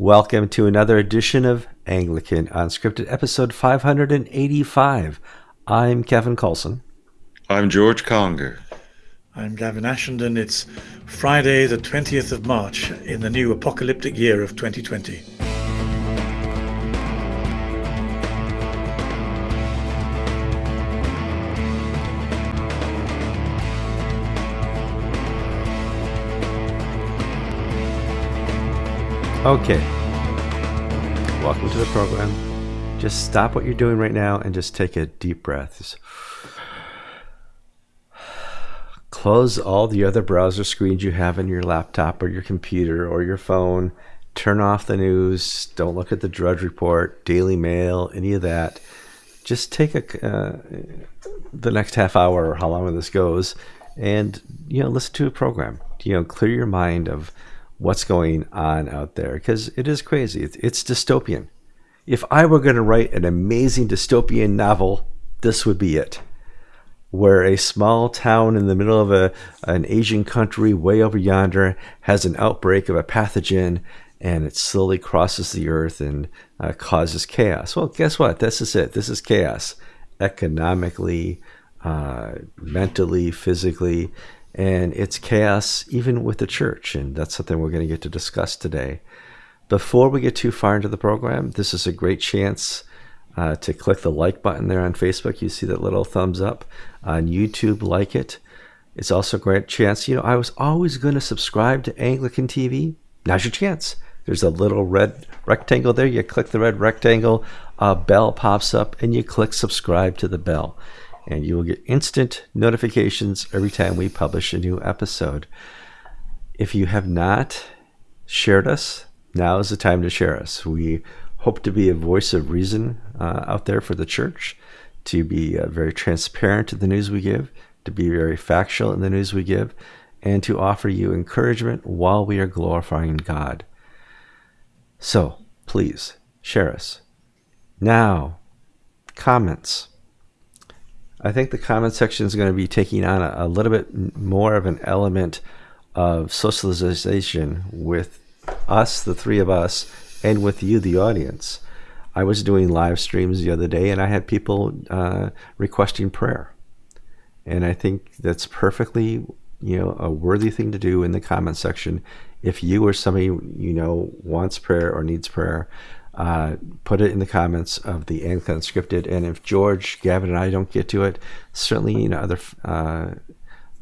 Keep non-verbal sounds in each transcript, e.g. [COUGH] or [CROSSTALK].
Welcome to another edition of Anglican Unscripted, episode 585. I'm Kevin Kallsen. I'm George Conger. I'm Gavin Ashenden. It's Friday, the 20th of March in the new apocalyptic year of 2020. Okay. Welcome to the program. Just stop what you're doing right now and just take a deep breath. Just close all the other browser screens you have in your laptop or your computer or your phone. Turn off the news. Don't look at the Drudge Report, Daily Mail, any of that. Just take a uh, the next half hour or how long this goes, and you know listen to a program. You know, clear your mind of what's going on out there because it is crazy. It's, it's dystopian. If I were going to write an amazing dystopian novel, this would be it. Where a small town in the middle of a, an Asian country way over yonder has an outbreak of a pathogen and it slowly crosses the earth and uh, causes chaos. Well, guess what? This is it. This is chaos economically, uh, mentally, physically and it's chaos even with the church. And that's something we're going to get to discuss today. Before we get too far into the program, this is a great chance uh, to click the like button there on Facebook. You see that little thumbs up on YouTube, like it. It's also a great chance. You know, I was always going to subscribe to Anglican TV. Now's your chance. There's a little red rectangle there. You click the red rectangle, a bell pops up, and you click subscribe to the bell and you will get instant notifications every time we publish a new episode. If you have not shared us, now is the time to share us. We hope to be a voice of reason uh, out there for the church, to be uh, very transparent in the news we give, to be very factual in the news we give, and to offer you encouragement while we are glorifying God. So please share us. Now, comments. I think the comment section is going to be taking on a, a little bit more of an element of socialization with us, the three of us, and with you, the audience. I was doing live streams the other day and I had people uh, requesting prayer. And I think that's perfectly, you know, a worthy thing to do in the comment section. If you or somebody you know wants prayer or needs prayer, uh, put it in the comments of the Anglican Unscripted. And if George, Gavin, and I don't get to it, certainly you know other uh,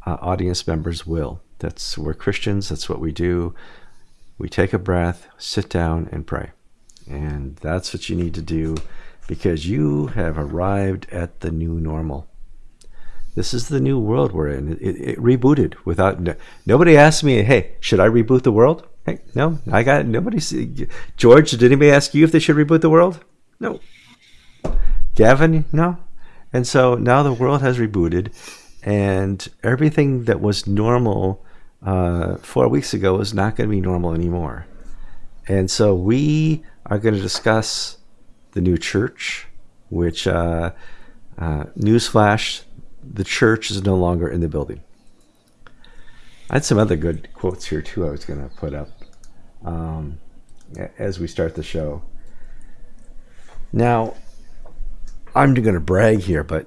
uh, audience members will. That's we're Christians. That's what we do. We take a breath, sit down, and pray, and that's what you need to do because you have arrived at the new normal. This is the new world we're in. It, it, it rebooted without no, nobody asked me, "Hey, should I reboot the world?" No, I got nobody. George, did anybody ask you if they should reboot the world? No. Gavin, no. And so now the world has rebooted, and everything that was normal uh, four weeks ago is not going to be normal anymore. And so we are going to discuss the new church, which, uh, uh, newsflash, the church is no longer in the building. I had some other good quotes here too. I was going to put up um, as we start the show. Now, I'm going to brag here, but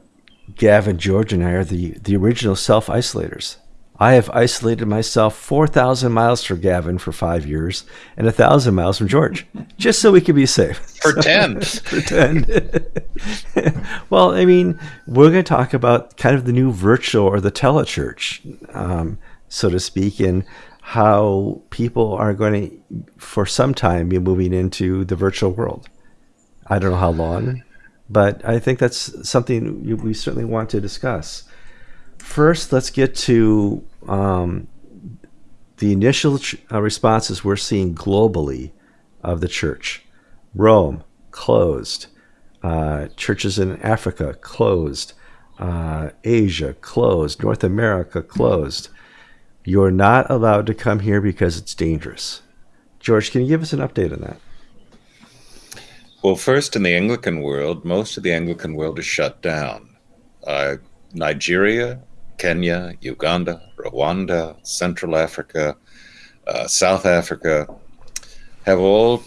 Gavin, George, and I are the, the original self isolators. I have isolated myself 4,000 miles from Gavin for five years and 1,000 miles from George, [LAUGHS] just so we could be safe. Pretend. pretend. [LAUGHS] [LAUGHS] well, I mean, we're going to talk about kind of the new virtual or the telechurch, um, so to speak, and how people are going to, for some time, be moving into the virtual world. I don't know how long, but I think that's something we certainly want to discuss. First, let's get to um, the initial uh, responses we're seeing globally of the church. Rome closed, uh, churches in Africa closed, uh, Asia closed, North America closed. You're not allowed to come here because it's dangerous. George, can you give us an update on that? Well, first, in the Anglican world, most of the Anglican world is shut down. Uh, Nigeria, Kenya, Uganda, Rwanda, Central Africa, uh, South Africa have all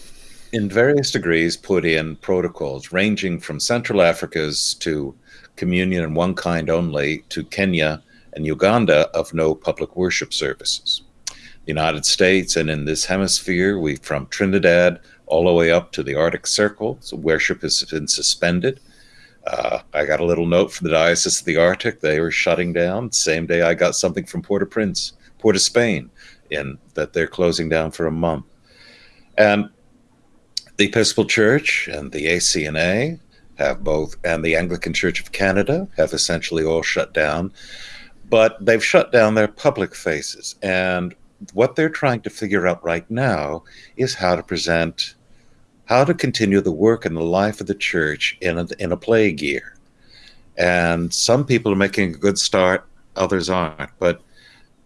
in various degrees, put in protocols ranging from Central Africa's to communion in one kind only to Kenya and Uganda of no public worship services. The United States and in this hemisphere, we from Trinidad all the way up to the Arctic Circle, so worship has been suspended. Uh, I got a little note from the Diocese of the Arctic; they were shutting down. Same day, I got something from Port-au-Prince, Port of Spain, in that they're closing down for a month. And the Episcopal Church and the ACNA have both, and the Anglican Church of Canada have essentially all shut down, but they've shut down their public faces. And what they're trying to figure out right now is how to present, how to continue the work and the life of the church in a, in a plague year. And some people are making a good start, others aren't. But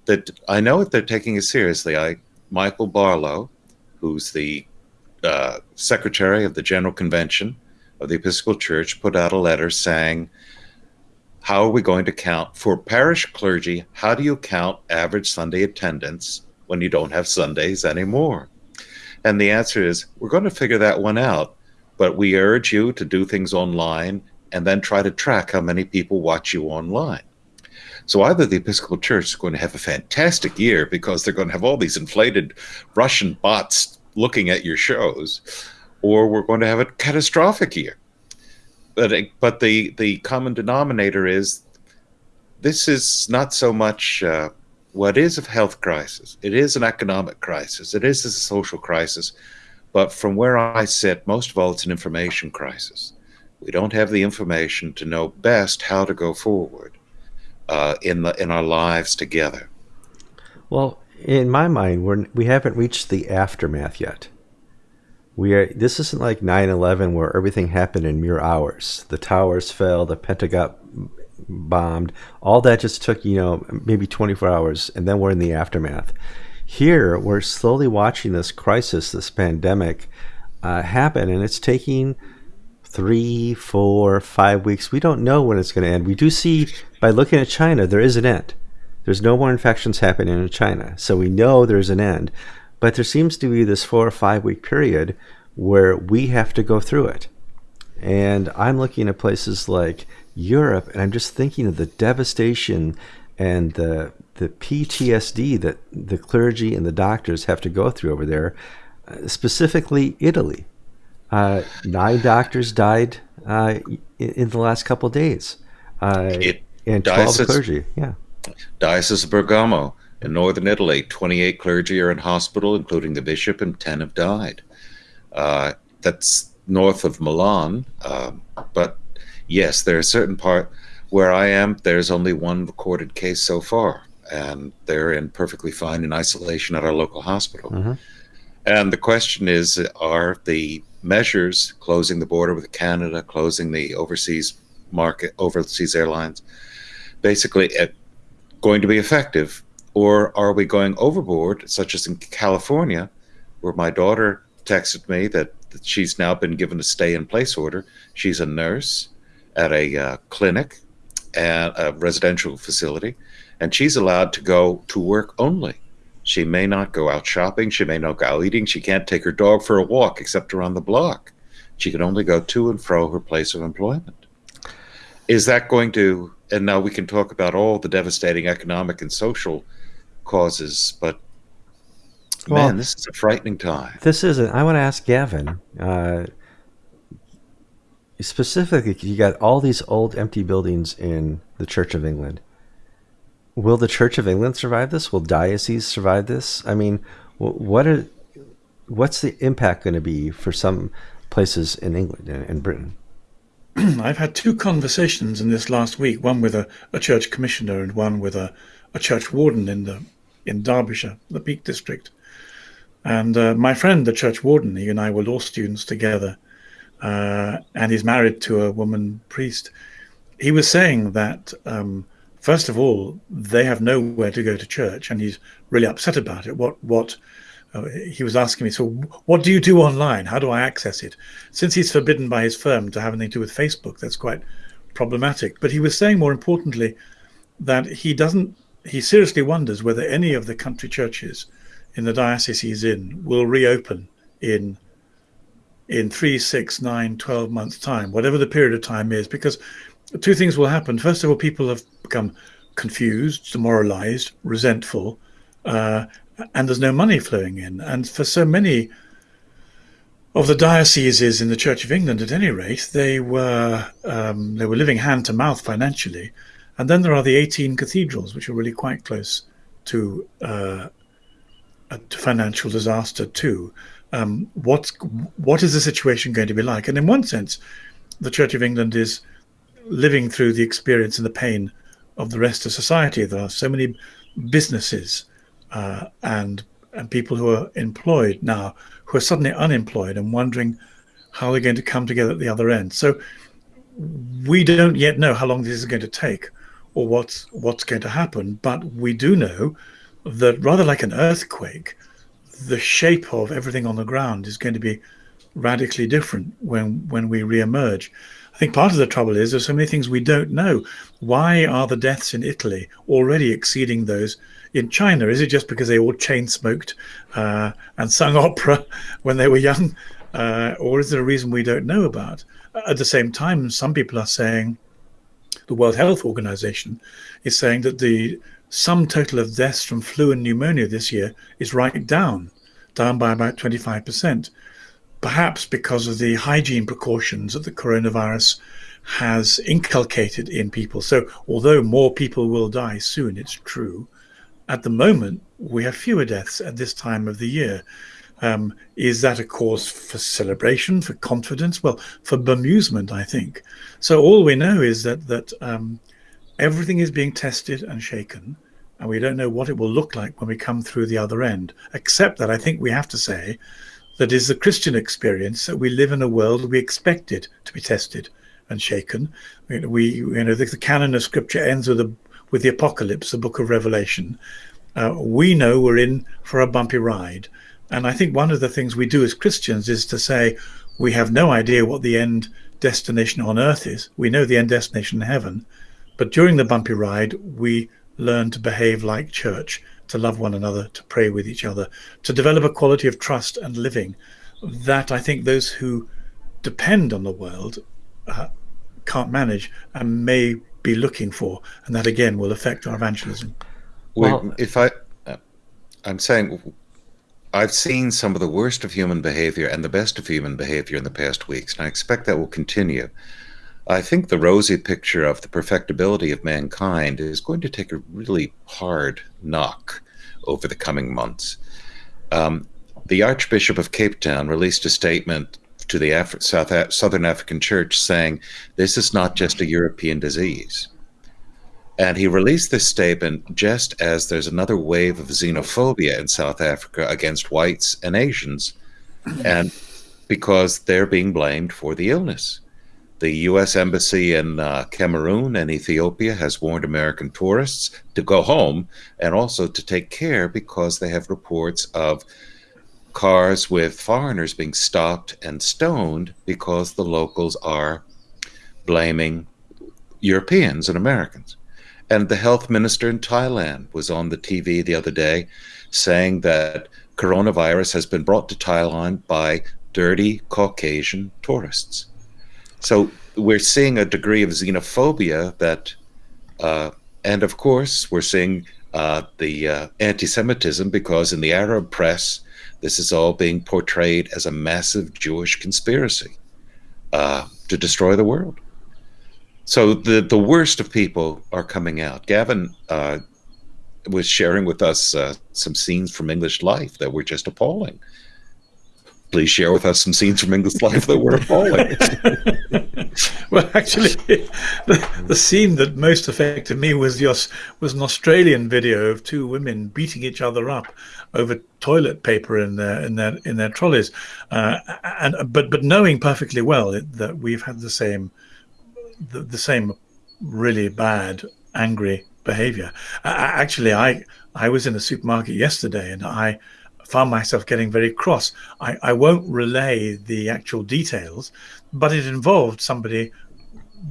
that I know that they're taking it seriously. I Michael Barlowe, who's the uh, secretary of the General Convention of the Episcopal Church, put out a letter saying, How are we going to count for parish clergy? How do you count average Sunday attendance when you don't have Sundays anymore? And the answer is, We're going to figure that one out, but we urge you to do things online and then try to track how many people watch you online. So either the Episcopal Church is going to have a fantastic year because they're going to have all these inflated Russian bots looking at your shows, or we're going to have a catastrophic year. But but the the common denominator is this is not so much uh, what is a health crisis. It is an economic crisis. It is a social crisis. But from where I sit, most of all, it's an information crisis. We don't have the information to know best how to go forward uh, in the in our lives together. Well, in my mind, we're we haven't reached the aftermath yet. We are. This isn't like 9/11 where everything happened in mere hours. The towers fell, the Pentagon bombed. All that just took you know maybe 24 hours, and then we're in the aftermath. Here, we're slowly watching this crisis, this pandemic, uh, happen, and it's taking three, four, five weeks. We don't know when it's going to end. We do see by looking at China, there is an end. There's no more infections happening in China. So we know there's an end. But there seems to be this four or five week period where we have to go through it. And I'm looking at places like Europe and I'm just thinking of the devastation and the the PTSD that the clergy and the doctors have to go through over there, uh, specifically Italy. Uh, nine doctors died uh, in, the last couple days, uh, it, and twelve clergy. Yeah, Diocese of Bergamo in northern Italy, 28 clergy are in hospital, including the bishop, and 10 have died. Uh, that's north of Milan. Uh, but yes, there are certain part where I am, there's only one recorded case so far, and they're in perfectly fine in isolation at our local hospital. Mm-hmm. And the question is are the measures closing the border with Canada, closing the overseas market, overseas airlines, basically at going to be effective? Or are we going overboard, such as in California, where my daughter texted me that, that she's now been given a stay in place order? She's a nurse at a uh, clinic and a residential facility, and she's allowed to go to work only. She may not go out shopping. She may not go out eating. She can't take her dog for a walk except around the block. She can only go to and fro her place of employment. Is that going to and now we can talk about all the devastating economic and social causes, but well, man, this is a frightening time. This isn't. I want to ask Gavin. Uh, specifically, you got all these old empty buildings in the Church of England. Will the Church of England survive this? Will dioceses survive this? I mean, what are what's the impact going to be for some places in England and, and Britain? [CLEARS THROAT] I've had two conversations in this last week, one with a, a church commissioner and one with a, a church warden in the in Derbyshire, the Peak District. And uh, my friend, the church warden, he and I were law students together, uh, and he's married to a woman priest. He was saying that, um, first of all, they have nowhere to go to church, and he's really upset about it. What what uh, he was asking me, so what do you do online? How do I access it? Since he's forbidden by his firm to have anything to do with Facebook, that's quite problematic. But he was saying more importantly that he doesn't, he seriously wonders whether any of the country churches in the diocese he's in will reopen in in three, six, nine, 12 months' time, whatever the period of time is, because two things will happen. First of all, people have become confused, demoralized, resentful, uh, and there's no money flowing in. And for so many of the dioceses in the Church of England, at any rate, they were um, they were living hand to mouth financially. And then there are the 18 cathedrals, which are really quite close to, uh, to financial disaster too. Um, what's what is the situation going to be like? And in one sense, the Church of England is living through the experience and the pain of the rest of society. There are so many businesses uh, and and people who are employed now who are suddenly unemployed and wondering how they're going to come together at the other end. So we don't yet know how long this is going to take or what's what's going to happen, but we do know that rather like an earthquake, the shape of everything on the ground is going to be radically different when when we re-emerge. I think part of the trouble is there's so many things we don't know. Why are the deaths in Italy already exceeding those in China? Is it just because they all chain smoked uh, and sung [LAUGHS] opera when they were young, uh, or is there a reason we don't know about? At the same time, some people are saying the World Health Organization is saying that the sum total of deaths from flu and pneumonia this year is right down, down by about 25%. Perhaps because of the hygiene precautions that the coronavirus has inculcated in people. So, although more people will die soon, it's true, at the moment, we have fewer deaths at this time of the year. Um, is that a cause for celebration, for confidence? Well, for bemusement, I think. So all we know is that that um, everything is being tested and shaken, and we don't know what it will look like when we come through the other end. Except that I think we have to say that is the Christian experience that we live in a world we expect it to be tested and shaken. We, you know, the, the canon of Scripture ends with a with the apocalypse, the book of Revelation, uh, we know we're in for a bumpy ride. And I think one of the things we do as Christians is to say we have no idea what the end destination on earth is. We know the end destination in heaven. But during the bumpy ride, we learn to behave like church, to love one another, to pray with each other, to develop a quality of trust and living that I think those who depend on the world uh, can't manage and may be looking for, and that again will affect our evangelism. Well, if I, uh, I'm saying, I've seen some of the worst of human behavior and the best of human behavior in the past weeks, and I expect that will continue. I think the rosy picture of the perfectibility of mankind is going to take a really hard knock over the coming months. Um, the Archbishop of Cape Town released a statement to the Af South Southern African Church saying this is not just a European disease. And he released this statement just as there's another wave of xenophobia in South Africa against whites and Asians, and because they're being blamed for the illness. The U.S. Embassy in uh, Cameroon and Ethiopia has warned American tourists to go home and also to take care because they have reports of cars with foreigners being stopped and stoned because the locals are blaming Europeans and Americans. And the health minister in Thailand was on the TV the other day saying that coronavirus has been brought to Thailand by dirty Caucasian tourists. So we're seeing a degree of xenophobia that, uh, and of course, we're seeing uh, the uh, anti Semitism because in the Arab press, this is all being portrayed as a massive Jewish conspiracy uh, to destroy the world. So the the worst of people are coming out. Gavin uh, was sharing with us uh, some scenes from English life that were just appalling. Please share with us some scenes from English life that were appalling. [LAUGHS] well, actually, the, the, scene that most affected me was just was an Australian video of two women beating each other up over toilet paper in their in their in their trolleys, uh, and but but knowing perfectly well that we've had the same the, the same really bad angry behavior. Uh, actually, I I was in a supermarket yesterday and I found myself getting very cross. I, I won't relay the actual details, but it involved somebody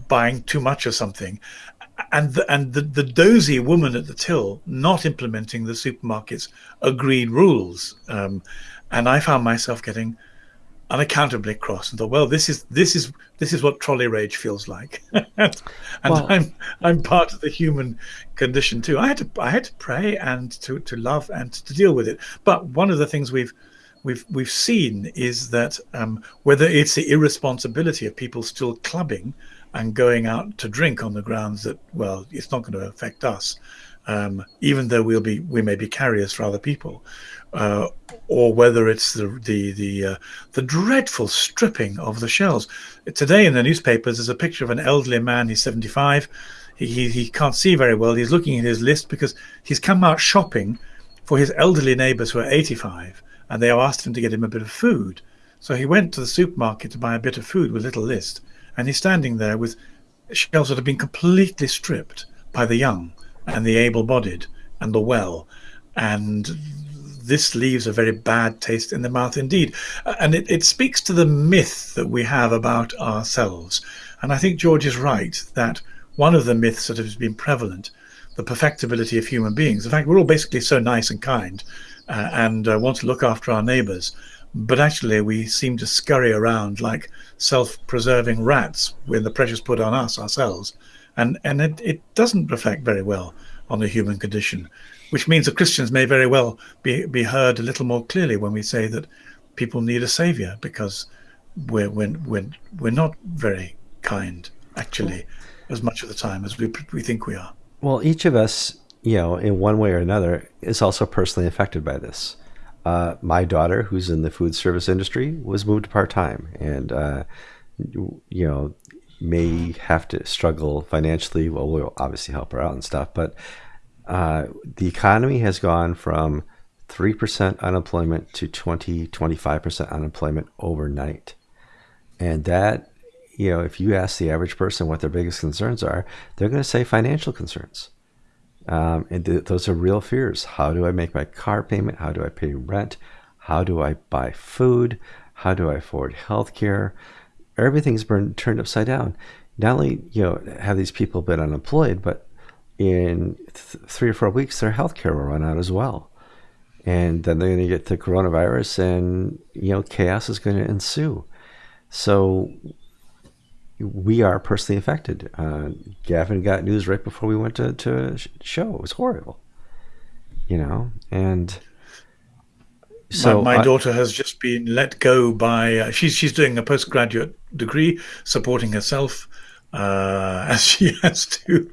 buying too much of something and the, and the, the dozy woman at the till not implementing the supermarket's agreed rules. Um, and I found myself getting unaccountably cross and thought, well, this is this is this is what trolley rage feels like, [LAUGHS] and well, I'm I'm part of the human condition too. I had to I had to pray and to to love and to deal with it. But one of the things we've we've we've seen is that um, whether it's the irresponsibility of people still clubbing and going out to drink on the grounds that well, it's not going to affect us, um, even though we'll be we may be carriers for other people, uh, or whether it's the the the uh, the dreadful stripping of the shells. Today in the newspapers, there's a picture of an elderly man. He's 75. He, he, can't see very well. He's looking at his list because he's come out shopping for his elderly neighbours who are 85, and they asked him to get him a bit of food. So he went to the supermarket to buy a bit of food with little list, and he's standing there with shells that have been completely stripped by the young and the able-bodied and the well, and this leaves a very bad taste in the mouth indeed. And it, it speaks to the myth that we have about ourselves. And I think George is right that one of the myths that has been prevalent, the perfectibility of human beings, the fact we're all basically so nice and kind uh, and uh, want to look after our neighbors, but actually we seem to scurry around like self-preserving rats when the pressure's put on us ourselves. And, and it, it doesn't reflect very well on the human condition which means that Christians may very well be, be heard a little more clearly when we say that people need a savior because we're, we're, we're, we're not very kind, actually, as much of the time as we, we think we are. Well, each of us, you know, in one way or another, is also personally affected by this. Uh, my daughter, who's in the food service industry, was moved part time, and uh, you know, may have to struggle financially. Well, we'll obviously help her out and stuff, but uh, the economy has gone from 3% unemployment to 20, 25% unemployment overnight. And that, you know, if you ask the average person what their biggest concerns are, they're going to say financial concerns. Um, and th- those are real fears. How do I make my car payment? How do I pay rent? How do I buy food? How do I afford health care? Everything's been turned upside down. Not only, you know, have these people been unemployed, but in th- three or four weeks, their health care will run out as well. And then they're going to get the coronavirus, and you know, chaos is going to ensue. So we are personally affected. Uh, Gavin got news right before we went to, to show. It was horrible, you know, and so my, my I, daughter has just been let go by. Uh, she's she's doing a postgraduate degree, supporting herself uh, [LAUGHS] as she has to.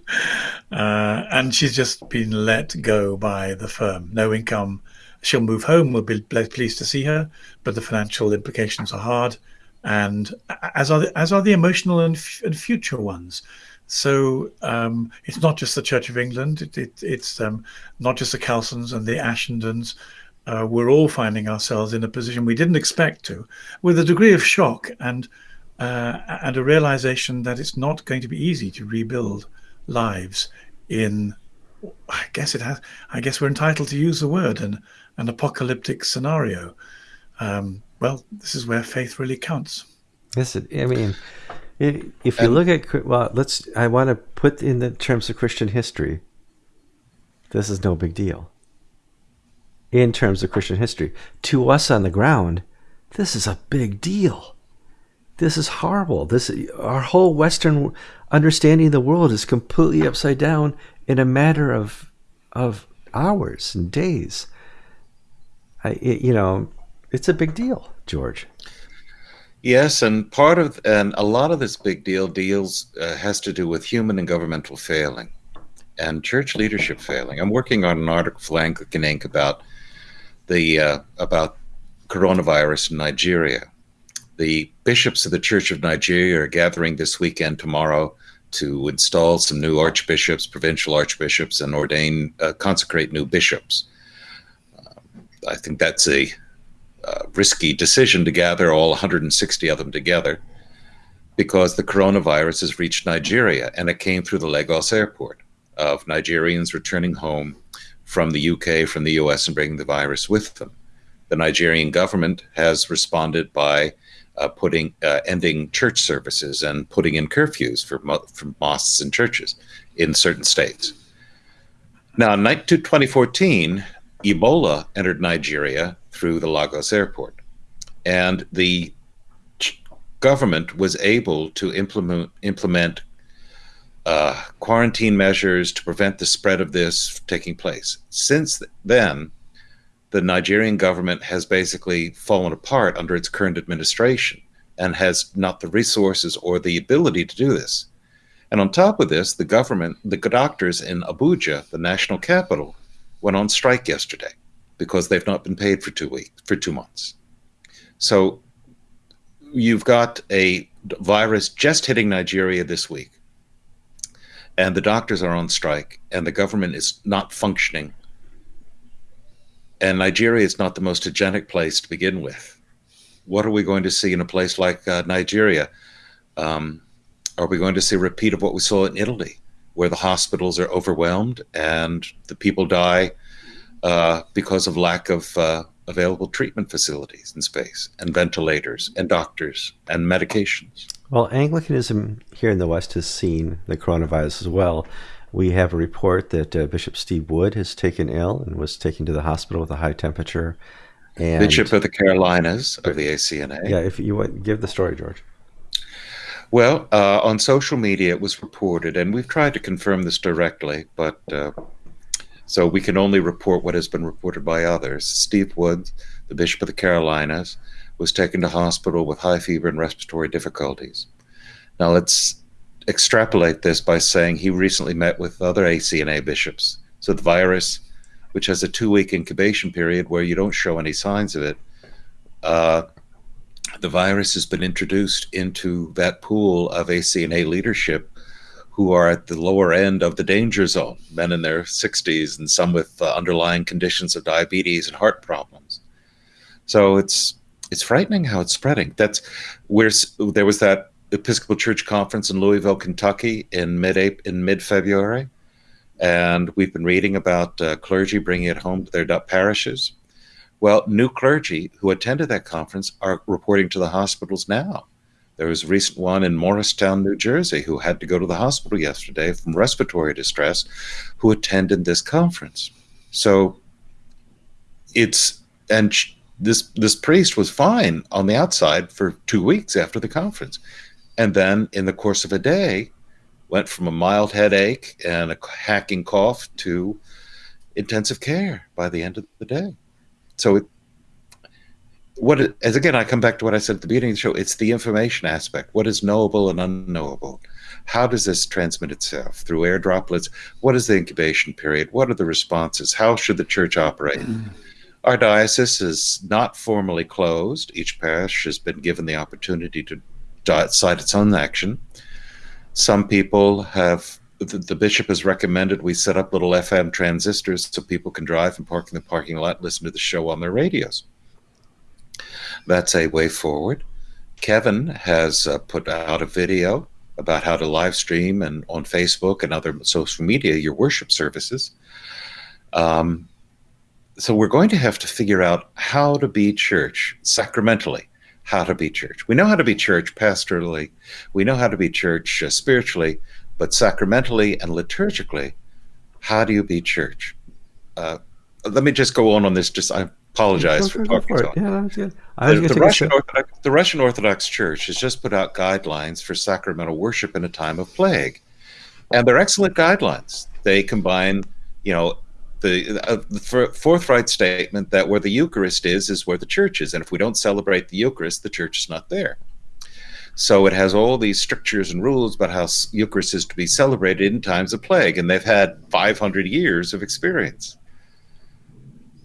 Uh, and she's just been let go by the firm. No income. She'll move home. We'll be pleased to see her, but the financial implications are hard, and as are the, as are the emotional and, and future ones. So um, it's not just the Church of England. It, it, it's um, not just the Kallsens and the Ashendens. Uh, we're all finding ourselves in a position we didn't expect to, with a degree of shock and uh, and a realization that it's not going to be easy to rebuild lives in I guess it has I guess we're entitled to use the word an an apocalyptic scenario. Um, well, this is where faith really counts. Yes, I mean, if you look at well, let's. I want to put in the terms of Christian history. This is no big deal. In terms of Christian history, to us on the ground, this is a big deal this is horrible. This our whole Western understanding of the world is completely upside down in a matter of of hours and days. I, it, you know, it's a big deal, George. Yes, and part of and a lot of this big deal deals uh, has to do with human and governmental failing, and church leadership failing. I'm working on an article for Anglican Ink about the uh, about coronavirus in Nigeria, the bishops of the Church of Nigeria are gathering this weekend, tomorrow, to install some new archbishops, provincial archbishops, and ordain, uh, consecrate new bishops. Uh, I think that's a uh, risky decision to gather all 160 of them together because the coronavirus has reached Nigeria and it came through the Lagos airport of Nigerians returning home from the UK, from the US, and bringing the virus with them. The Nigerian government has responded by uh, putting uh, ending church services and putting in curfews for, mo- for mosques and churches in certain states. Now, in 2014, Ebola entered Nigeria through the Lagos airport, and the government was able to implement implement uh, quarantine measures to prevent the spread of this taking place. Since then, the Nigerian government has basically fallen apart under its current administration and has not the resources or the ability to do this. And on top of this, the government, the doctors in Abuja, the national capital, went on strike yesterday because they've not been paid for two weeks, for two months. So you've got a virus just hitting Nigeria this week, and the doctors are on strike, and the government is not functioning. And Nigeria is not the most hygienic place to begin with. What are we going to see in a place like uh, Nigeria? Um, are we going to see a repeat of what we saw in Italy, where the hospitals are overwhelmed and the people die uh, because of lack of uh, available treatment facilities in space and ventilators and doctors and medications? Well, Anglicanism here in the West has seen the coronavirus as well. We have a report that uh, Bishop Steve Wood has taken ill and was taken to the hospital with a high temperature. And Bishop of the Carolinas of the ACNA. Yeah, if you want, give the story, George. Well, uh, on social media, it was reported, and we've tried to confirm this directly, but uh, so we can only report what has been reported by others. Steve Wood, the Bishop of the Carolinas, was taken to hospital with high fever and respiratory difficulties. Now let's extrapolate this by saying he recently met with other ACNA bishops. So the virus, which has a two-week incubation period where you don't show any signs of it, uh, the virus has been introduced into that pool of ACNA leadership who are at the lower end of the danger zone, men in their 60s and some with uh, underlying conditions of diabetes and heart problems. So it's it's frightening how it's spreading. That's where there was that Episcopal Church conference in Louisville, Kentucky in mid in mid February, and we've been reading about uh, clergy bringing it home to their parishes. Well, new clergy who attended that conference are reporting to the hospitals now there was a recent one in Morristown, New Jersey, who had to go to the hospital yesterday from respiratory distress, who attended this conference. So it's and this this priest was fine on the outside for two weeks after the conference, and then in the course of a day, went from a mild headache and a hacking cough to intensive care by the end of the day. So it, what as again i come back to what i said at the beginning of the show it's the information aspect. What is knowable and unknowable? How does this transmit itself through air droplets? What is the incubation period? What are the responses? How should the church operate? Mm. Our diocese is not formally closed each parish has been given the opportunity to decide its own action some people have the, the, bishop has recommended we set up little fm transistors so people can drive and park in the parking lot listen to the show on their radios that's a way forward. Kevin has uh, put out a video about how to live stream and on Facebook and other social media your worship services. Um, so we're going to have to figure out how to be church sacramentally, how to be church. We know how to be church pastorally, we know how to be church uh, spiritually, but sacramentally and liturgically, how do you be church? Uh, let me just go on on this. Just I apologize for, talking. For yeah, that's. The, the, Russian Orthodox, the Russian Orthodox Church has just put out guidelines for sacramental worship in a time of plague, and they're excellent guidelines. They combine, you know, the, uh, forthright statement that where the Eucharist is is where the church is, and if we don't celebrate the Eucharist, the church is not there. So it has all these strictures and rules about how Eucharist is to be celebrated in times of plague, and they've had 500 years of experience.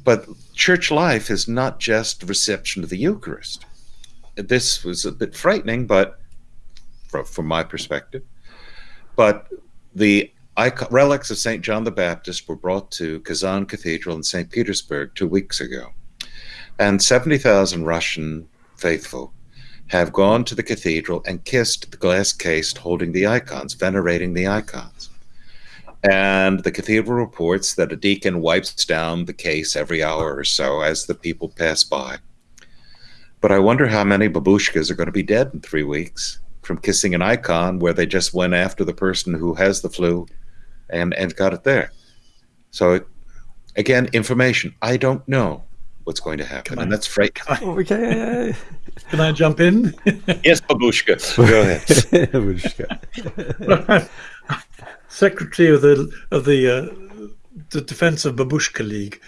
But church life is not just reception of the Eucharist. This was a bit frightening, but from my perspective. But the relics of St. John the Baptist were brought to Kazan Cathedral in St. Petersburg two weeks ago. And 70,000 Russian faithful have gone to the cathedral and kissed the glass case holding the icons, venerating the icons. And the cathedral reports that a deacon wipes down the case every hour or so as the people pass by. But I wonder how many babushkas are going to be dead in three weeks from kissing an icon where they just went after the person who has the flu and, and got it there. So, again, information. I don't know what's going to happen, and that's frightening. Okay, [LAUGHS] Can I jump in? [LAUGHS] yes, Babushka. Go ahead. [LAUGHS] Babushka. Secretary of the of the uh, the Defense of Babushka League.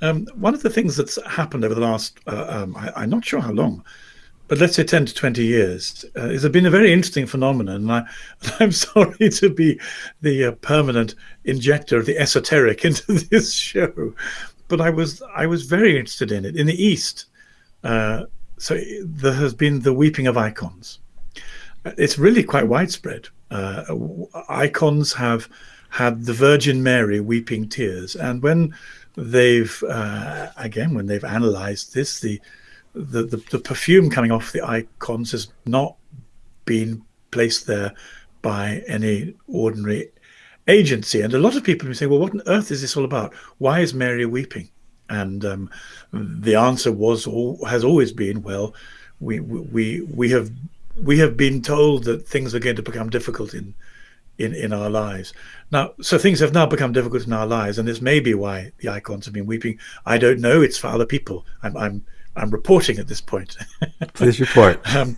Um, one of the things that's happened over the last, uh, um, I, am not sure how long, but let's say 10 to 20 years, uh, is been a very interesting phenomenon. And I, [LAUGHS] I'm sorry to be the uh, permanent injector of the esoteric [LAUGHS] into this show, but I was I was very interested in it. In the East, uh, so there has been the weeping of icons. It's really quite widespread. Uh, icons have had the Virgin Mary weeping tears, and when they've uh, again when they've analysed this, the, the the the perfume coming off the icons has not been placed there by any ordinary agency. And a lot of people say, well, what on earth is this all about? Why is Mary weeping? And um, the answer was all, has always been, well, we we we have we have been told that things are going to become difficult in in in our lives now so things have now become difficult in our lives and this may be why the icons have been weeping i don't know it's for other people i'm i'm i'm reporting at this point [LAUGHS] please report [LAUGHS] um,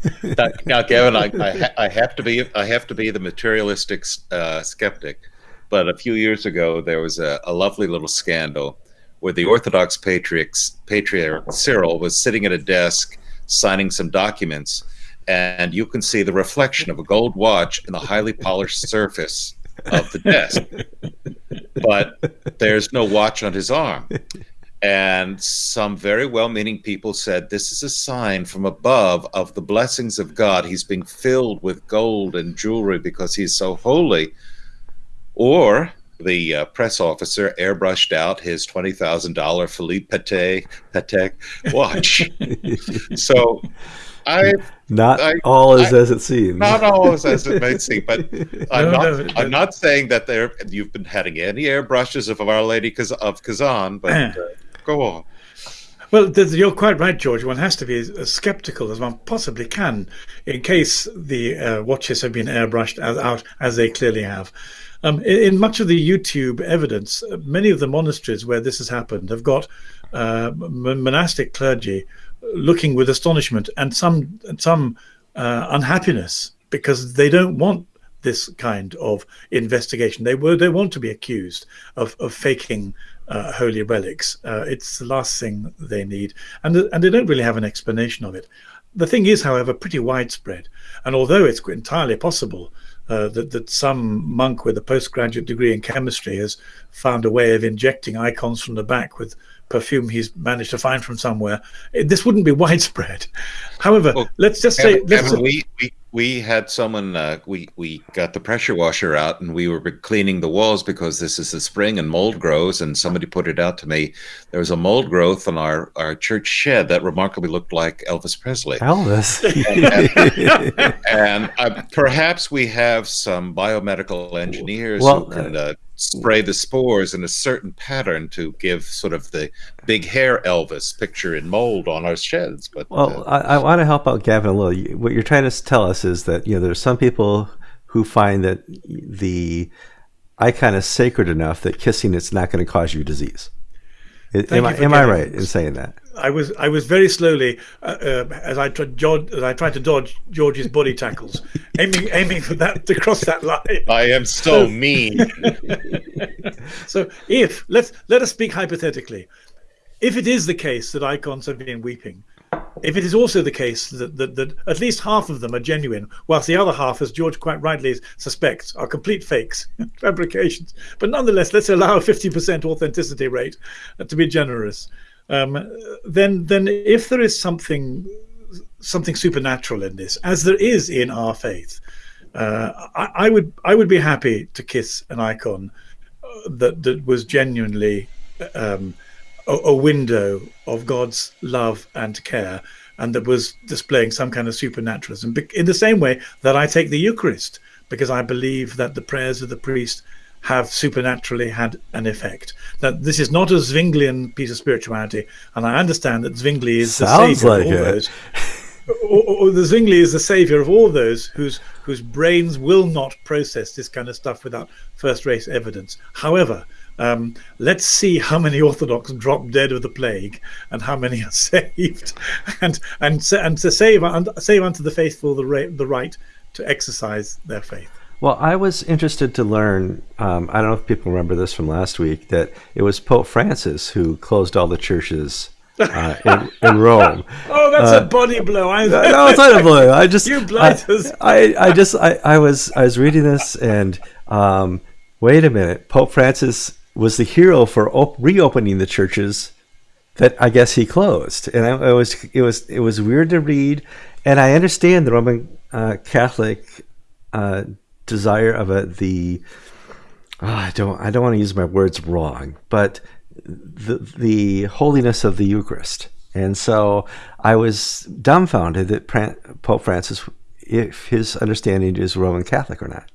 now gavin I, I, I have to be i have to be the materialistic uh, skeptic but a few years ago there was a, a lovely little scandal where the orthodox patriarch patriarch cyril was sitting at a desk signing some documents and you can see the reflection of a gold watch in the highly polished surface of the desk. But there's no watch on his arm. And some very well meaning people said this is a sign from above of the blessings of God. He's being filled with gold and jewelry because he's so holy. Or the uh, press officer airbrushed out his $20,000 Philippe Patek, Patek watch. [LAUGHS] so I not I, all is I, as it seems. Not all is as it may seem, but [LAUGHS] I'm no, not. No, I'm not saying that there you've been having any airbrushes of Our Lady cause of Kazan, but [CLEARS THROAT] uh, go on. Well, you're quite right, George. One has to be as skeptical as one possibly can, in case the uh, watches have been airbrushed as, out as they clearly have. Um, in, in, much of the YouTube evidence, many of the monasteries where this has happened have got uh, monastic clergy looking with astonishment and some some uh, unhappiness because they don't want this kind of investigation. They were they want to be accused of of faking uh, holy relics. Uh, it's the last thing they need, and and they don't really have an explanation of it. The thing is, however, pretty widespread, and although it's entirely possible uh, that, that some monk with a postgraduate degree in chemistry has found a way of injecting icons from the back with perfume he's managed to find from somewhere. This wouldn't be [LAUGHS] widespread. However, well, let's just say let's we, we we had someone uh, we we got the pressure washer out and we were cleaning the walls because this is the spring and mold grows and somebody put it out to me. There was a mold growth on our our church shed that remarkably looked like elvis presley. Elvis? And, [LAUGHS] and, and uh, perhaps we have some biomedical engineers well, who can uh, spray the spores in a certain pattern to give sort of the big hair Elvis picture in mold on our sheds. But well, uh, I, I want to help out Gavin a little. What you're trying to tell us is that you know there's some people who find that the icon is sacred enough that kissing it's not going to cause you disease. am, I, am I right in saying that? I was I was very slowly uh, uh, as I tried as I tried to dodge George's body tackles, [LAUGHS] aiming aiming for that to cross that line. I am so mean. [LAUGHS] so if let's let us speak hypothetically, if it is the case that icons have been weeping, if it is also the case that, that, that, at least half of them are genuine, whilst the other half, as George quite rightly suspects, are complete fakes, [LAUGHS] fabrications, but nonetheless, let's allow a 50% authenticity rate to be generous um, then then if there is something something supernatural in this, as there is in our faith, uh, I, I, would I would be happy to kiss an icon uh, that that was genuinely um, a, a, window of God's love and care, and that was displaying some kind of supernaturalism. In the same way that I take the Eucharist, because I believe that the prayers of the priest have supernaturally had an effect. That this is not a Zwinglian piece of spirituality, and I understand that Zwingli is Sounds the savior like of all it. those. or, or, the Zwingli is the savior of all those whose whose brains will not process this kind of stuff without first-rate evidence. However, Um, let's see how many [LAUGHS] Orthodox drop dead of the plague and how many are [LAUGHS] saved, and and and to save and save unto the faithful the right, the right to exercise their faith. Well, I was interested to learn. Um, I don't know if people remember this from last week that it was Pope Francis who closed all the churches uh, in, [LAUGHS] in, Rome. Oh, that's uh, a body blow! I, no, it's not a blow. I just [LAUGHS] you blighters. I, I, I, just I, I was I was reading this and um, wait a minute. Pope Francis was the hero for op- reopening the churches that I guess he closed, and I, it was it was it was weird to read. And I understand the Roman uh, Catholic uh, desire of a, the oh, I don't I don't want to use my words wrong, but the the holiness of the Eucharist. And so I was dumbfounded that Pope Francis, if his understanding is Roman Catholic or not.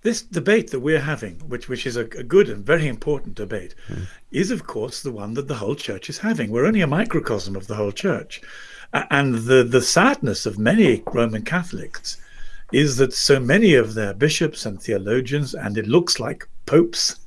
This debate that we're having, which which is a, a good and very important debate, mm. is of course the one that the whole church is having. We're only a microcosm of the whole church, and the the sadness of many Roman Catholics is that so many of their bishops and theologians, and it looks like popes,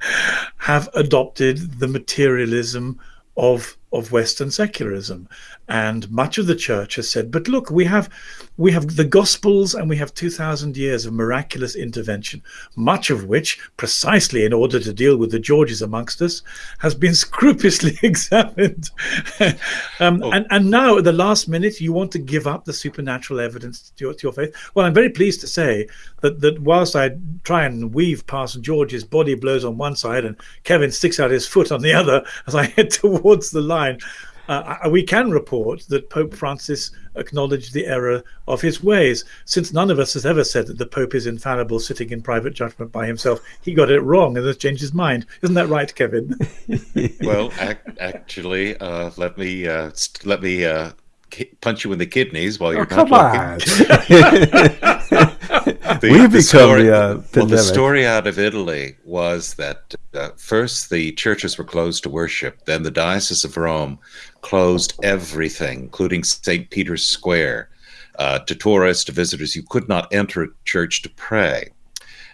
[LAUGHS] have adopted the materialism of of Western secularism. And much of the church has said, but look, we have we have the gospels and we have 2000 years of miraculous intervention, much of which precisely in order to deal with the Georges amongst us has been [LAUGHS] scrupulously [LAUGHS] examined. [LAUGHS] um, oh. and, and now at the last minute, you want to give up the supernatural evidence to your, to your faith. Well, I'm very pleased to say that, that whilst I try and weave past George's body blows on one side and Kevin sticks out his foot on the other as I head towards the line, uh, we can report that Pope Francis acknowledged the error of his ways. Since none of us has ever said that the Pope is infallible, sitting in private judgment by himself, he got it wrong and has changed his mind. Isn't that right, Kevin? [LAUGHS] well, ac- actually, uh, let me uh, st- let me uh, punch you in the kidneys while you're oh, not come looking. [LAUGHS] the, we become story, the, uh, well, the story out of Italy was that uh, first the churches were closed to worship, then the Diocese of Rome closed everything, including St. Peter's Square, uh, to tourists, to visitors. You could not enter a church to pray.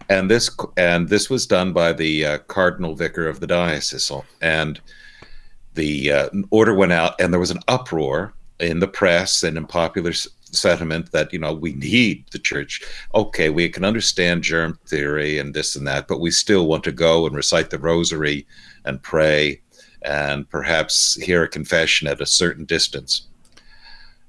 And this and this was done by the uh, cardinal vicar of the diocese, and the uh, order went out, and there was an uproar in the press and in popular sentiment that you know we need the church okay we can understand germ theory and this and that but we still want to go and recite the rosary and pray and perhaps hear a confession at a certain distance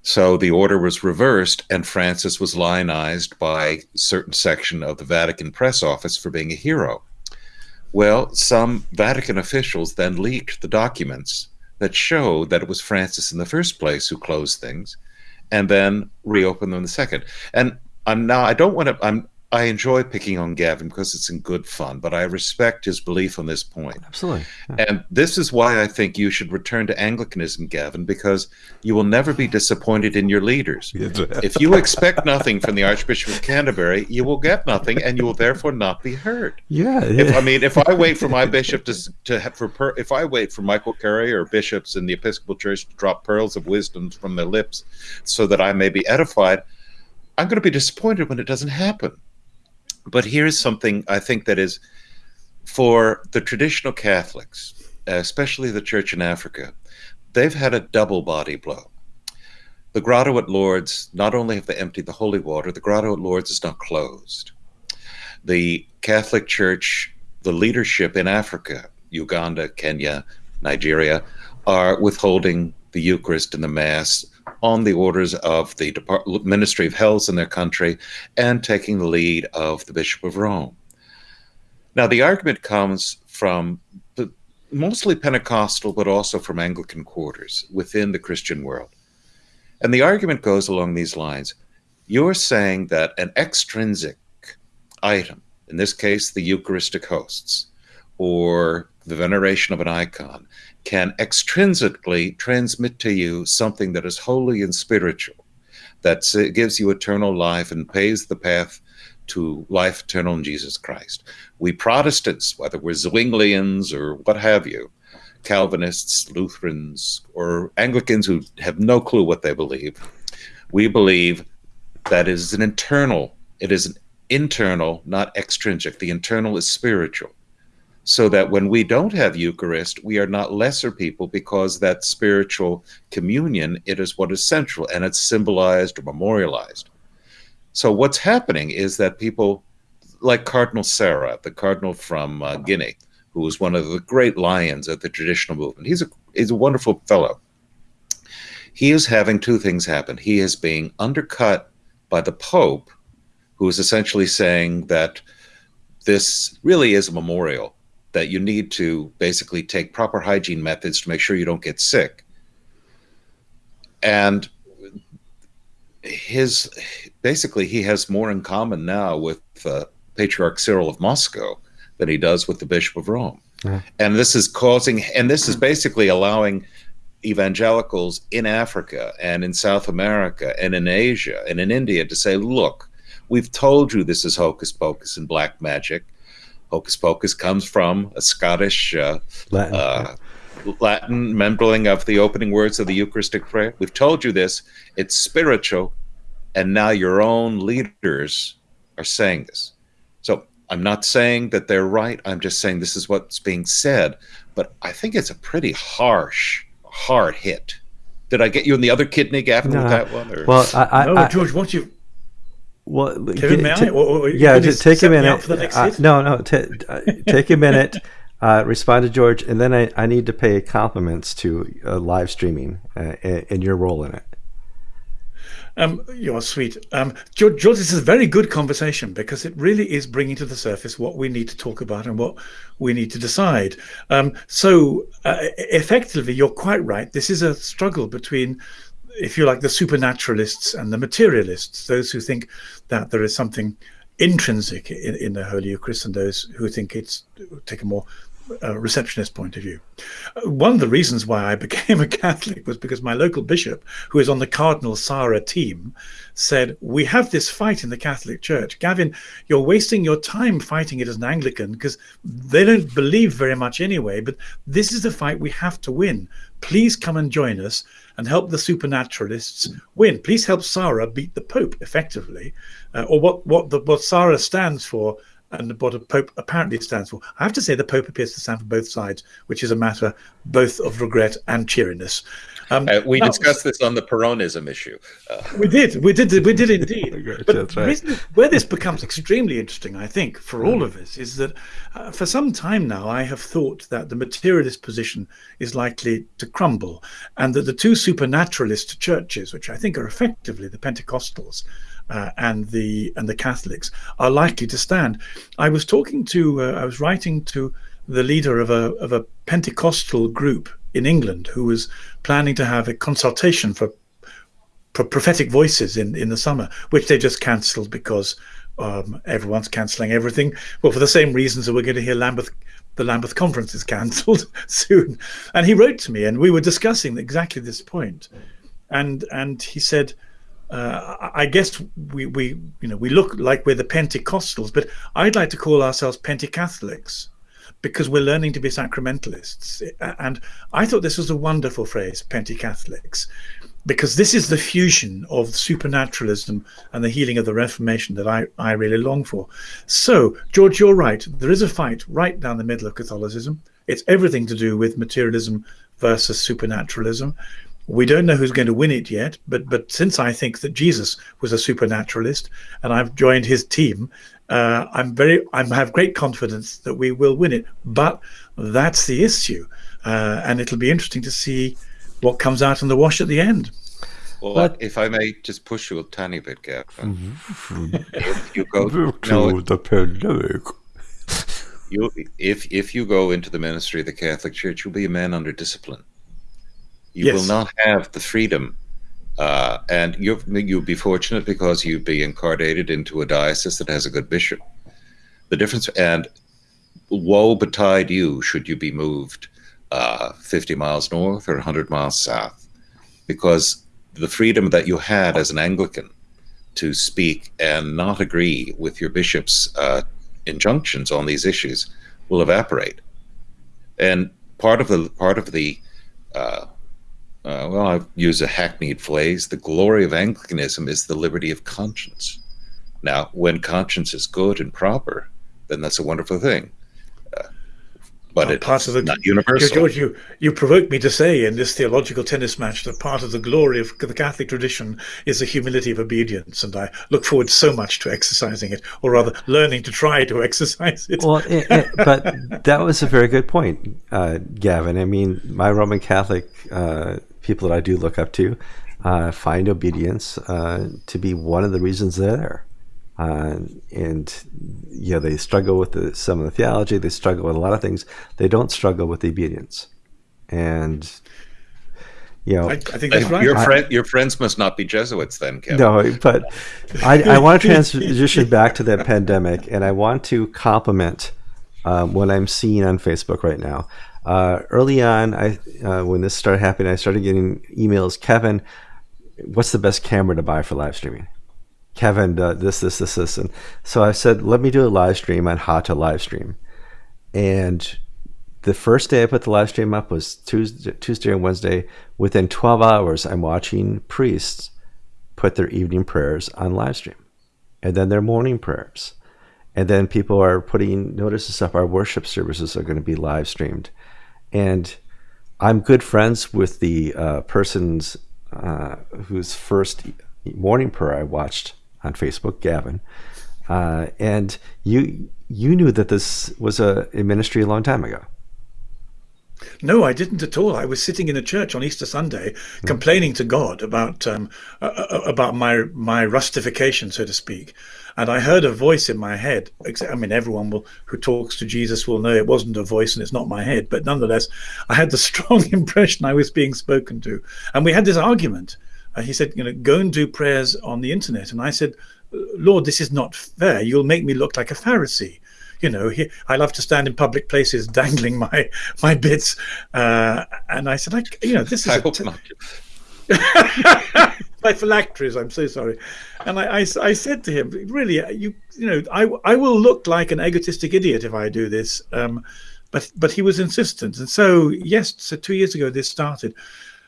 so the order was reversed and francis was lionized by a certain section of the vatican press office for being a hero well some vatican officials then leaked the documents that showed that it was francis in the first place who closed things and then reopened them in the second. And I'm now I don't want to I'm I enjoy picking on Gavin because it's in good fun, but I respect his belief on this point. Absolutely. Yeah. And this is why I think you should return to Anglicanism, Gavin, because you will never be disappointed in your leaders. if you expect nothing from the Archbishop of Canterbury, you will get nothing, and you will therefore not be heard. Yeah. yeah. If I mean, if I wait for my bishop to to have, for per, if I wait for Michael Curry or bishops in the Episcopal Church to drop pearls of wisdom from their lips, so that I may be edified, I'm going to be disappointed when it doesn't happen. But here's something I think that is for the traditional Catholics, especially the church in Africa, they've had a double body blow. The grotto at Lourdes, not only have they emptied the holy water, the grotto at Lourdes is now closed. The Catholic Church, the leadership in Africa, Uganda, Kenya, Nigeria, are withholding the Eucharist and the Mass on the orders of the Depart- Ministry of Health in their country and taking the lead of the Bishop of Rome. Now, the argument comes from mostly Pentecostal, but also from Anglican quarters within the Christian world. And the argument goes along these lines you're saying that an extrinsic item, in this case, the Eucharistic hosts, or the veneration of an icon, can extrinsically transmit to you something that is holy and spiritual, that gives you eternal life and paves the path to life eternal in Jesus Christ. We Protestants, whether we're Zwinglians or what have you, Calvinists, Lutherans, or Anglicans who have no clue what they believe, we believe that is an internal, it is an internal, not extrinsic. The internal is spiritual. So that when we don't have Eucharist, we are not lesser people because that spiritual communion, it is what is central and it's symbolized or memorialized. So what's happening is that people like Cardinal Sarah, the cardinal from uh, Guinea, who was one of the great lions of the traditional movement. He's a he's a wonderful fellow. He is having two things happen. He is being undercut by the Pope, who is essentially saying that this really is a memorial that you need to basically take proper hygiene methods to make sure you don't get sick. And his basically he has more in common now with uh, Patriarch Cyril of Moscow than he does with the Bishop of Rome. Yeah. And this is causing, and this is basically allowing evangelicals in Africa and in South America and in Asia and in India to say, look, we've told you this is hocus pocus and black magic. Hocus pocus comes from a Scottish uh, Latin, uh, Latin membling of the opening words of the Eucharistic prayer. We've told you this. It's spiritual. And now your own leaders are saying this. So I'm not saying that they're right. I'm just saying this is what's being said. But I think it's a pretty harsh, hard hit. Did I get you in the other kidney gaffer no. with that one? Or? Well, I, I, no, George, once you well, Kevin, may I? Or, or yeah, take a minute. Uh, no, no, t- uh, take a minute. [LAUGHS] Uh, respond to George, and then I, I need to pay compliments to uh, live streaming uh, and your role in it. Um, you're sweet. Um, George, George, this is a very good conversation because it really is bringing to the surface what we need to talk about and what we need to decide. Um, so, uh, effectively, you're quite right. This is a struggle between if you like, the supernaturalists and the materialists, those who think that there is something intrinsic in, in the Holy Eucharist and those who think it's take a more uh, receptionist point of view. Uh, one of the reasons why I [LAUGHS] became a Catholic was because my local bishop, who is on the Cardinal Sarah team, said, We have this fight in the Catholic Church. Gavin, you're wasting your time fighting it as an Anglican because they don't believe very much anyway, but this is the fight we have to win. Please come and join us and help the supernaturalists win. Please help Sarah beat the Pope effectively, uh, or what what the, what Sarah stands for and what a pope apparently stands for. I have to say the pope appears to stand for both sides, which is a matter both of regret and cheeriness. Um, uh, we now, discussed this on the Peronism issue. Uh. We did, we did, we did indeed. [LAUGHS] but right. reason, where this becomes extremely interesting, I think, for all of us, is that uh, for some time now I have thought that the materialist position is likely to crumble, and that the two supernaturalist churches, which I think are effectively the Pentecostals, uh, and the and the Catholics are likely to stand. I was talking to, uh, I was writing to the leader of a of a Pentecostal group in England who was planning to have a consultation for, prophetic voices in in the summer, which they just cancelled because um, everyone's cancelling everything. Well, for the same reasons that we're going to hear Lambeth the Lambeth conference is [LAUGHS] cancelled soon. And he wrote to me, and we were discussing exactly this point. And and he said, uh, I guess we, we you know we look like we're the Pentecostals, but I'd like to call ourselves Pentecatholics because we're learning to be sacramentalists. And I thought this was a wonderful phrase, Pentecatholics, because this is the fusion of supernaturalism and the healing of the Reformation that I, I really long for. So, George, you're right. There is a fight right down the middle of Catholicism. It's everything to do with materialism versus supernaturalism. We don't know who's going to win it yet, but but since I think that Jesus was a supernaturalist and I've joined his team, uh, I'm very I have great confidence that we will win it. But that's the issue, uh, and it'll be interesting to see what comes out in the wash at the end. Well, but, if I may just push you a tiny bit, Gavin. Mm-hmm. if you go [LAUGHS] no, the pandemic. You, if if you go into the ministry of the Catholic Church, you'll be a man under discipline. You yes. will not have the freedom. Uh, and you you'll be fortunate because you'll be incarnated into a diocese that has a good bishop. The difference, and woe betide you should you be moved uh, 50 miles north or 100 miles south, because the freedom that you had as an Anglican to speak and not agree with your bishop's uh, injunctions on these issues will evaporate. And part of the part of the uh, uh, well, I use a hackneyed phrase. The glory of Anglicanism is the liberty of conscience. Now, when conscience is good and proper, then that's a wonderful thing. Uh, but it's part of the, not universal. George, you, you provoked me to say in this theological tennis match that part of the glory of the Catholic tradition is the humility of obedience, and I look forward so much to exercising it, or rather, learning to try to [LAUGHS] exercise it. Well, it, it, but that was a very good point, uh, Gavin. I mean, my Roman Catholic uh, people that I do look up to uh, find obedience uh, to be one of the reasons they're there. Uh, and yeah, they struggle with the, some of the theology. They struggle with a lot of things. They don't struggle with the obedience. And you know, I, I think that's right. Your, friend, your friends must not be Jesuits, then, Kevin. No, but I, I want to transition [LAUGHS] back to the pandemic, and I want to compliment um, what I'm seeing on Facebook right now. Uh, early on, I uh, when this started happening, I started getting emails. Kevin, what's the best camera to buy for live streaming? Kevin, uh, this, this, this, this. And so I said, let me do a live stream on how to live stream. And the first day I put the live stream up was Tuesday, Tuesday and Wednesday. Within 12 hours, I'm watching priests put their evening prayers on live stream and then their morning prayers. And then people are putting notices up. Our worship services are going to be live streamed. And I'm good friends with the uh, person's uh, whose first morning prayer I watched on Facebook, Gavin, uh, and you you knew that this was a, a ministry a long time ago. No, I didn't at all. I was sitting in a church on Easter Sunday, mm. complaining to God about um, about my my rustification, so to speak. And I heard a voice in my head. I mean, everyone will, who talks to Jesus will know it wasn't a voice and it's not my head. But nonetheless, I had the [LAUGHS] strong impression I was being spoken to. And we had this argument. Uh, he said, you know, go and do prayers on the internet. And I said, Lord, this is not fair. You'll make me look like a Pharisee. You know, he, I love to stand in public places [LAUGHS] dangling my my bits. Uh, and I said, I, you know, this is. I hope not. [LAUGHS] phylacteries. I'm so sorry. And I, I, I, said to him, really, you, you know, I, I will look like an egotistic idiot if I do this. Um, but, but he was insistent. And so, yes, so two years ago, this started.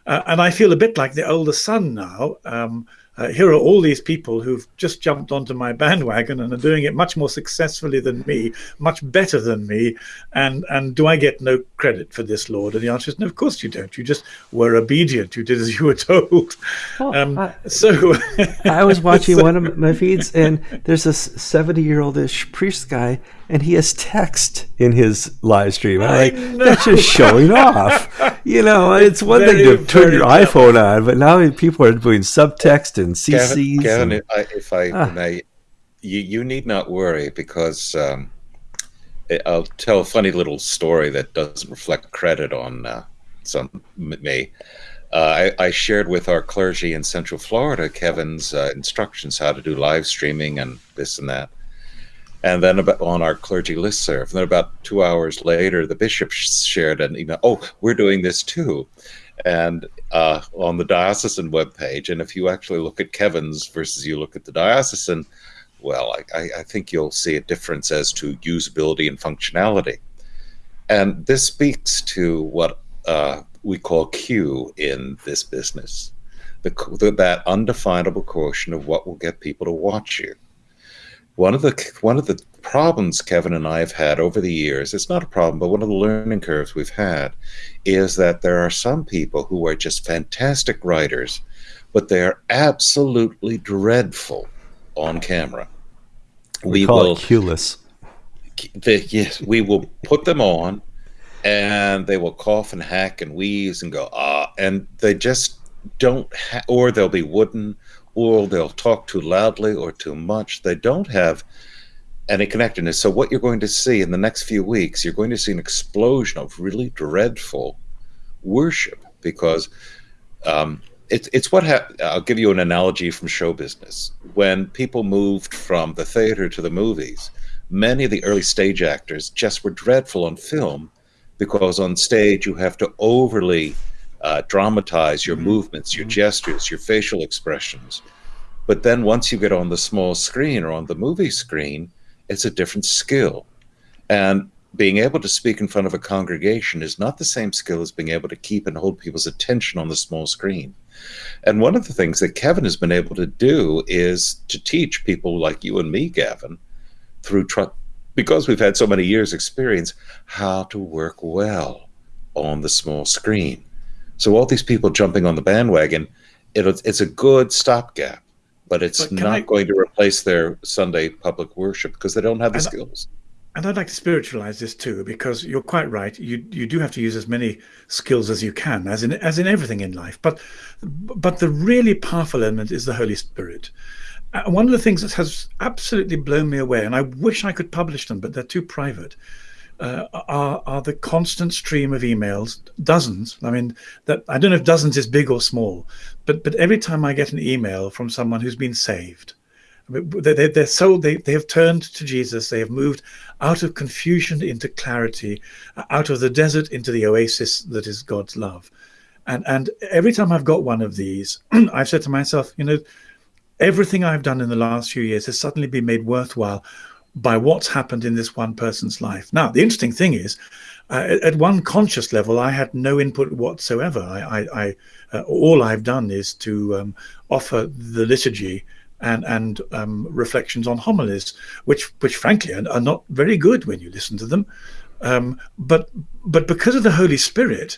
Uh, and I feel a bit like the older son now. Um, uh, here are all these people who've just jumped onto my bandwagon and are doing it much more successfully than me, much better than me. And and do I get no credit for this, Lord? And the answer is no. Of course you don't. You just were obedient. You did as you were [LAUGHS] told. Well, um, I, so [LAUGHS] I was watching so, one of my feeds, and there's this seventy-year-oldish priest guy, and he has text in his live stream. I'm like, that's just showing [LAUGHS] off. You know, it's one very, thing to turn your tough. iPhone on, but now people are doing subtext and CCs. Gavin, and, if I, if I ah. may, you, you need not worry because um, I'll tell a funny little story that doesn't reflect credit on uh, some me. Uh, I, I, shared with our clergy in Central Florida Kevin's uh, instructions how to do live streaming and this and that and then about on our clergy list serve. And then about two hours later, the bishop shared an email. Oh, we're doing this too, and uh, on the diocesan webpage. And if you actually look at Kevin's versus you look at the diocesan, well, I, I think you'll see a difference as to usability and functionality. And this speaks to what uh, we call Q in this business, the, the, that undefinable quotient of what will get people to watch you one of the one of the problems Kevin and I have had over the years, it's not a problem, but one of the learning curves we've had is that there are some people who are just fantastic writers, but they are absolutely dreadful on camera. We, we call will, it cueless. The, yes, we will put them on and they will cough and hack and wheeze and go, ah, and they just don't, ha- or they'll be wooden or they'll talk too loudly or too much. They don't have any connectedness. So what you're going to see in the next few weeks, you're going to see an explosion of really dreadful worship because um, it's it's what ha- I'll give you an analogy from show business. When people moved from the theater to the movies, many of the early stage actors just were dreadful on film because on stage you have to overly uh, dramatize your mm-hmm. movements, your mm-hmm. gestures, your facial expressions. But then once you get on the small screen or on the movie screen, it's a different skill. And being able to speak in front of a congregation is not the same skill as being able to keep and hold people's attention on the small screen. And one of the things that Kevin has been able to do is to teach people like you and me, Gavin, through tr- because we've had so many years experience how to work well on the small screen. So all these people jumping on the bandwagon, it's a good stopgap, but it's but not I, going to replace their Sunday public worship because they don't have the skills. And I'd like to spiritualize this too, because you're quite right. You you do have to use as many skills as you can, as in as in everything in life. But but the really powerful element is the Holy Spirit. Uh, one of the things that has absolutely blown me away, and I wish I could publish them, but they're too private, uh, are, are the constant stream of emails, dozens. I mean, that I don't know if dozens is big or small, but but every time I get an email from someone who's been saved, they, they're so they, they have turned to Jesus. They have moved out of confusion into clarity, out of the desert into the oasis that is God's love. And and every time I've got one of these, [CLEARS THROAT] I've said to myself, you know everything I've done in the last few years has suddenly been made worthwhile by what's happened in this one person's life. Now, the interesting thing is, uh, at one conscious level, I had no input whatsoever. I, I, I uh, all I've done is to um, offer the liturgy and and um, reflections on homilies, which which frankly are, are, not very good when you listen to them. Um, but but because of the Holy Spirit,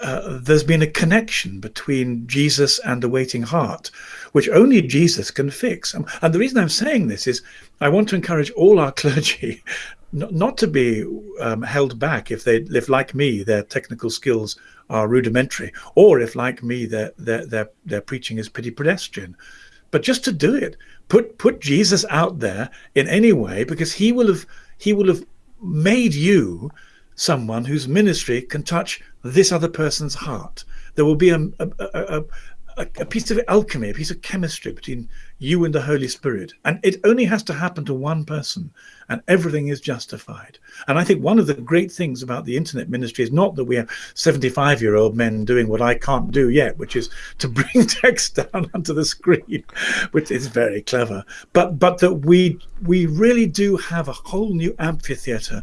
uh, there's been a connection between Jesus and the waiting heart, which only Jesus can fix. Um, and the reason I'm saying this is I want to encourage all our [LAUGHS] clergy not to be um, held back if they, if like me, their technical skills are rudimentary, or if like me, their their their, their preaching is pretty pedestrian, but just to do it, put put Jesus out there in any way, because he will have he will have made you someone whose ministry can touch this other person's heart. There will be a, a, a, a, piece of alchemy, a piece of chemistry between you and the Holy Spirit. And it only has to happen to one person, and everything is justified. And I think one of the great things about the internet ministry is not that we have 75 year old men doing what I can't do yet, which is to [LAUGHS] bring text down onto the screen, [LAUGHS] which is very clever, but, but that we, we really do have a whole new amphitheater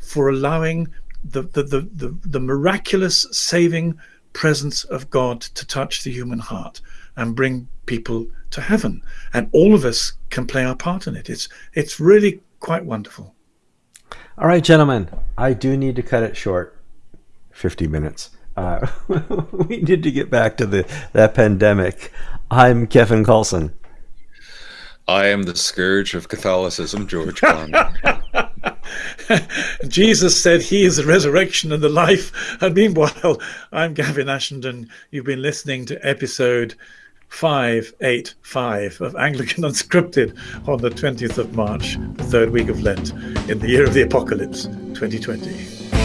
for allowing the, the, the, the, the miraculous saving presence of God to touch the human heart and bring people to heaven. And all of us can play our part in it. It's, it's really quite wonderful. All right, gentlemen, I do need to cut it short 50 minutes. Uh, [LAUGHS] we need to get back to the that pandemic. I'm Kevin Kallsen. I am the scourge of Catholicism, George Conger. [LAUGHS] Jesus said he is the resurrection and the life. And meanwhile, I'm Gavin Ashenden. You've been listening to episode 585 of Anglican [LAUGHS] Unscripted on the 20th of March, the third week of Lent, in the year of the apocalypse, 2020.